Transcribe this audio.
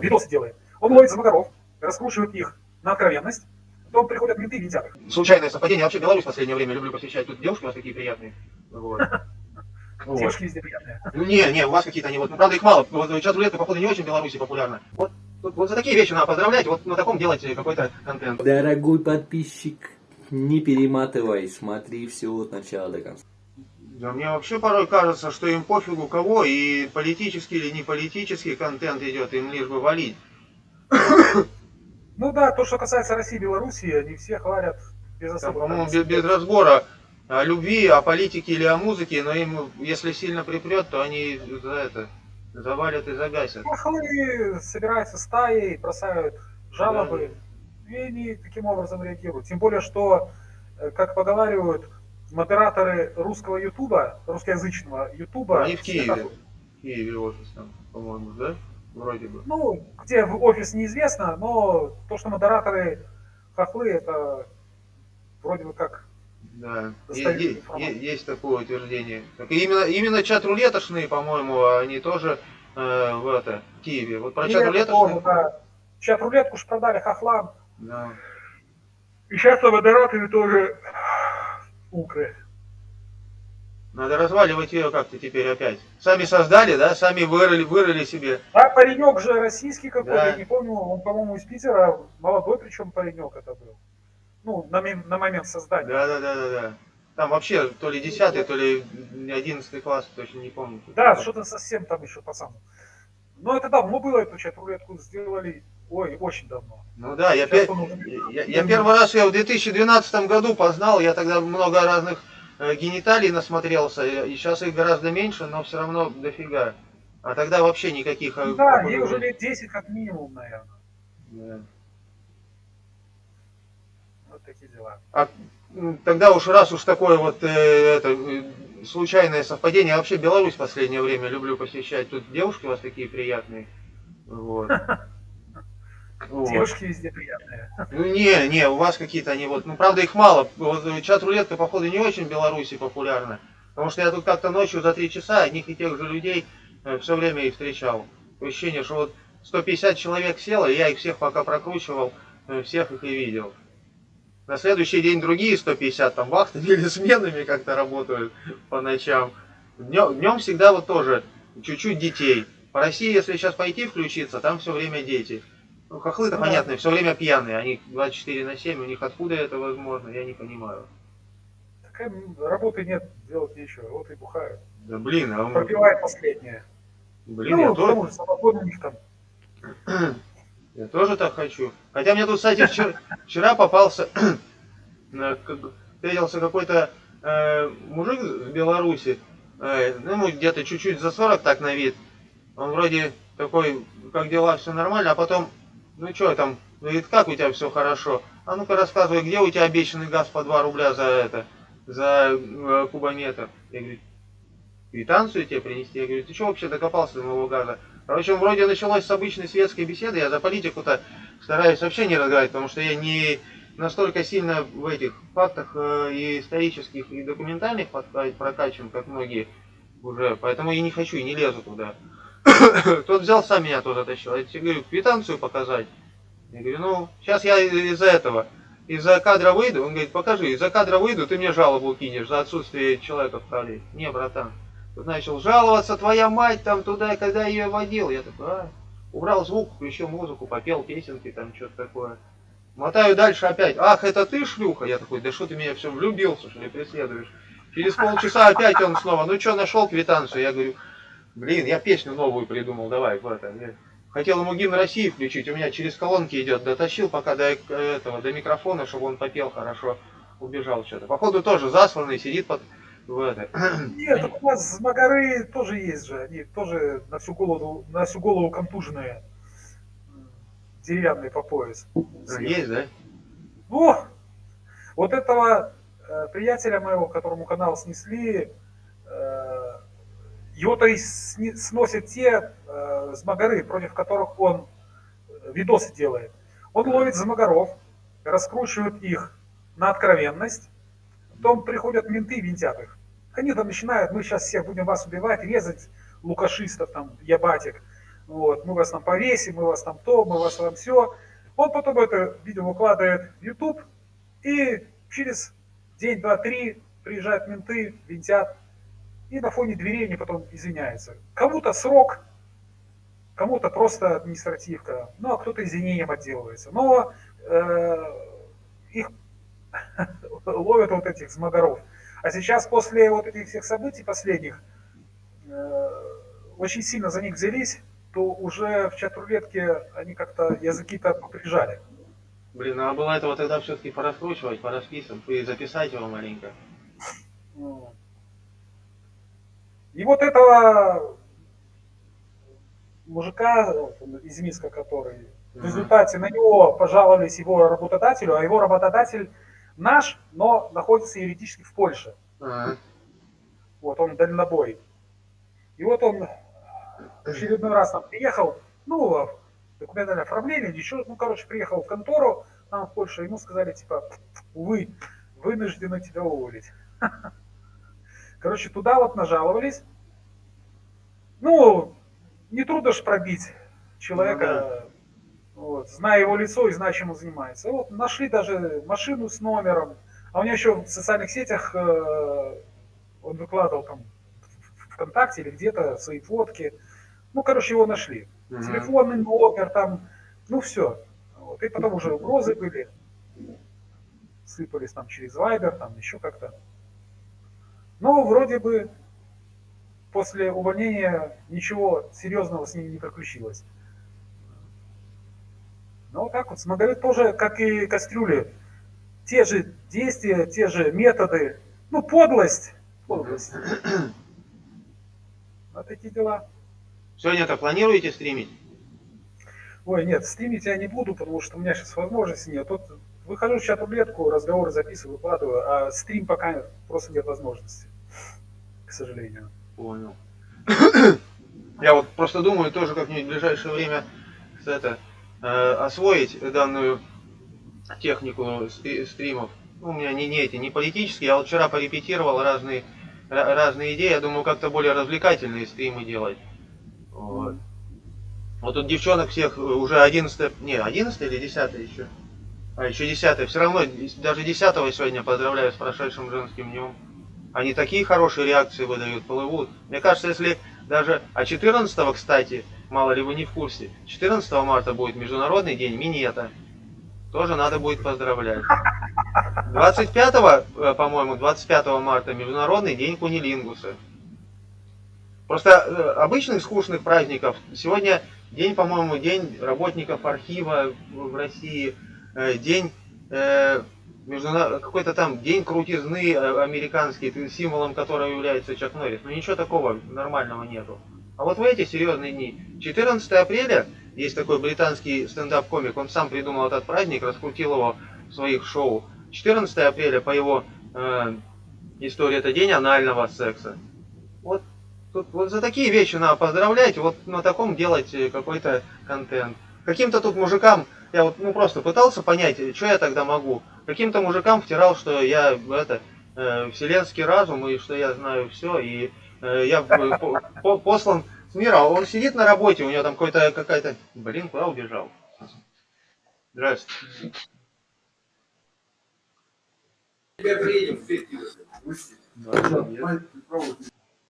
видосы делает. Он ловит замагаров, раскручивает их на откровенность, потом приходят менты и винтят их. Случайное совпадение. Я вообще Беларусь в последнее время люблю посещать. Тут девушки у вас такие приятные. Вот. Вот. Девушки везде приятные. Не, не, у вас какие-то они, вот, ну, правда, их мало. Вот чат рулетка, походу, не очень в Беларуси популярна. Вот, вот, вот за такие вещи надо поздравлять, вот на таком делать какой-то контент. Дорогой подписчик, не перематывай, смотри все от начала до конца. Да, мне вообще порой кажется, что им пофигу кого, и политический или не политический контент идет, им лишь бы валить. Ну да, то, что касается России и Белоруссии, они все хвалят без особого... по-моему, без, без разбора о любви, о политике или о музыке, но им, если сильно припрет, то они за это завалят и загасят. Хохлы собираются стаей, бросают жалобы, и они таким образом реагируют. Тем более, что, э, как поговаривают, модераторы русского ютуба, русскоязычного ютуба... Они в Киеве. В Киеве офис там, по-моему, да? Вроде бы. Ну, где в офис неизвестно, но то, что модераторы хохлы, это вроде бы как... Да, Достоверная Е- е- информация. е- есть такое утверждение. Так именно, именно чат рулетошные, по-моему, они тоже э, в это, в Киеве. Вот про И чат это тоже, рулетошные. да. Чат рулетку ж продали хохлам. Да. И сейчас модераторы тоже укры. Надо разваливать ее как-то теперь опять. Сами создали, да, сами вырыли, вырыли себе. А паренек же российский какой-то, Да. я не помню, он, по-моему, из Питера, молодой причем паренек это был. Ну, на, на момент создания. Да, да, да, да, да. Там вообще то ли 10 то ли 11 класс, точно не помню. Да, что-то совсем там еще пацан. Но это давно было, эту чат рулетку сделали, ой, очень давно. Ну да, я, Сейчас пе- он уже- я, я первый раз ее в 2012 году познал, я тогда много разных э, гениталий насмотрелся, и сейчас их гораздо меньше, но все равно дофига. А тогда вообще никаких... э, Да, ей уже лет 10 как минимум, наверное. Да. Вот такие дела. М, Тогда уж раз уж такое вот э, это, э, случайное совпадение, я вообще Беларусь в последнее время люблю посещать. Тут девушки у вас такие приятные. Вот. Вот. Девушки везде приятные. Ну не, не, у вас какие-то они вот, ну правда их мало. Вот э, чат рулетка, походу, не очень в Беларуси популярна. Потому что я тут как-то ночью за три часа одних и тех же людей все время и встречал. Ощущение, что вот 150 человек село, и я их всех пока прокручивал, э, всех их и видел. На следующий день другие 150 там вахтами или сменами как-то работают по ночам. Днем, днем всегда вот тоже чуть-чуть детей. По России, если сейчас пойти включиться, там все время дети. Ну, хохлы-то да. понятно, все время пьяные. Они 24 на 7, у них откуда это возможно, я не понимаю. Так работы нет, делать нечего, вот и бухают. Да блин, а он- Пропивает последнее. блин, ну, я, тоже, там. я тоже так хочу. Хотя мне тут, кстати, вчера, вчера попался, э, встретился какой-то э, мужик с Беларуси, э, ну, ему где-то чуть-чуть за 40 так на вид. Он вроде такой, как дела, все нормально, а потом, ну что там, говорит, как у тебя все хорошо? А ну-ка рассказывай, где у тебя обещанный газ по 2 рубля за это, за э, кубометр? Я говорю, квитанцию тебе принести? Я говорю, ты что вообще докопался до моего газа? Короче, он вроде началось с обычной светской беседы, я за политику-то стараюсь вообще не разговаривать, потому что я не настолько сильно в этих фактах э, и исторических, и документальных прокачан, как многие уже, поэтому и не хочу, и не лезу туда. Тот взял, сам меня туда тащил. Я тебе говорю, квитанцию показать. Я говорю, ну, сейчас я из-за этого, из-за кадра выйду. Он говорит, покажи, из-за кадра выйду, ты мне жалобу кинешь за отсутствие человека в кадре. Не, братан. Тут начал жаловаться, твоя мать там туда, когда ее водил. Я такой, а, убрал звук, включил музыку, попел песенки, там что-то такое. Мотаю дальше опять. Ах, это ты, шлюха? Я такой, да что ты меня все влюбился, что ли, преследуешь? Через полчаса опять он снова, ну что, нашел квитанцию? Я говорю, блин, я песню новую придумал, давай, в это. Я хотел ему гимн России включить, у меня через колонки идет, дотащил пока до этого, до микрофона, чтобы он попел хорошо, убежал что-то. Походу тоже засланный, сидит под в это. Нет, у нас магары тоже есть же, они тоже на всю голову, на всю голову контуженные, деревянные по пояс. Есть, да? Ну, вот этого э, приятеля моего, которому канал снесли, э, его-то и сносят те э, змагары, против которых он э, видосы делает. Он ловит замагаров, раскручивает их на откровенность, потом приходят менты и винтят их. Они там начинают, мы сейчас всех будем вас убивать, резать лукашистов, там, ябатик. вот, мы вас там повесим, мы вас там то, мы вас там все. Он потом это видео выкладывает в YouTube, и через день, два, три приезжают менты, винтят, и на фоне дверей они потом извиняются. Кому-то срок, кому-то просто административка, ну а кто-то извинением отделывается. Но э, их ловят вот этих змагаров. А сейчас после вот этих всех событий последних э, очень сильно за них взялись, то уже в чат-рулетке они как-то языки-то поприжали. Блин, надо было этого тогда все-таки пораскручивать, порасписывать и записать его маленько. И вот этого мужика из Минска, который в результате на него пожаловались его работодателю, а его работодатель наш, но находится юридически в Польше. Ага. Вот он дальнобой. И вот он очередной раз там приехал, ну, документальное оформление, еще, ну, короче, приехал в контору там в Польшу, ему сказали, типа, увы, вынуждены тебя уволить. Короче, туда вот нажаловались. Ну, не трудно ж пробить человека, вот, зная его лицо и зная, чем он занимается. Вот нашли даже машину с номером, а у него еще в социальных сетях э, он выкладывал там ВКонтакте или где-то свои фотки. Ну, короче, его нашли. Мгм. Телефонный номер там, ну все. Вот. И потом уже угрозы были. Сыпались там через Вайбер, там еще как-то. Но вроде бы после увольнения ничего серьезного с ним не приключилось. Ну, вот так вот, Смоговик тоже, как и Кастрюли, те же действия, те же методы, ну, подлость, подлость. Вот такие дела. Сегодня-то планируете стримить? Ой, нет, стримить я не буду, потому что у меня сейчас возможности нет. Тут выхожу в чат-рулетку, разговоры записываю, выкладываю, а стрим пока просто нет возможности, к сожалению. Понял. Я вот просто думаю тоже как-нибудь в ближайшее время это, э, освоить данную технику стри- стримов. Ну, у меня не, не эти, не политические. Я вот вчера порепетировал разные, ра- разные идеи. Я думаю, как-то более развлекательные стримы делать. Вот. Вот тут девчонок всех э, уже 11, не, 11 или 10 еще. А, еще 10. Все равно, даже 10 сегодня поздравляю с прошедшим женским днем. Они такие хорошие реакции выдают, плывут. Мне кажется, если даже... А 14 кстати, мало ли вы не в курсе, 14 марта будет Международный день минета. Тоже надо будет поздравлять. 25, э, по-моему, 25 марта Международный день кунилингуса. Просто э, обычных скучных праздников сегодня день, по-моему, день работников архива в России, день э, междуна- какой-то там день крутизны э, американский, символом которого является Чак Норрис. Но ничего такого нормального нету. А вот в эти серьезные дни, 14 апреля, есть такой британский стендап-комик, он сам придумал этот праздник, раскрутил его в своих шоу. 14 апреля, по его э, истории, это день анального секса. Вот, тут, вот за такие вещи надо поздравлять, вот на таком делать э, какой-то контент. Каким-то тут мужикам, я вот ну просто пытался понять, э, что я тогда могу. Каким-то мужикам втирал, что я это э, вселенский разум и что я знаю все, и э, я э, по- по- послан с мира. А Он сидит на работе, у него там какой-то какая-то. Блин, куда убежал? Здравствуйте. Теперь приедем. Да.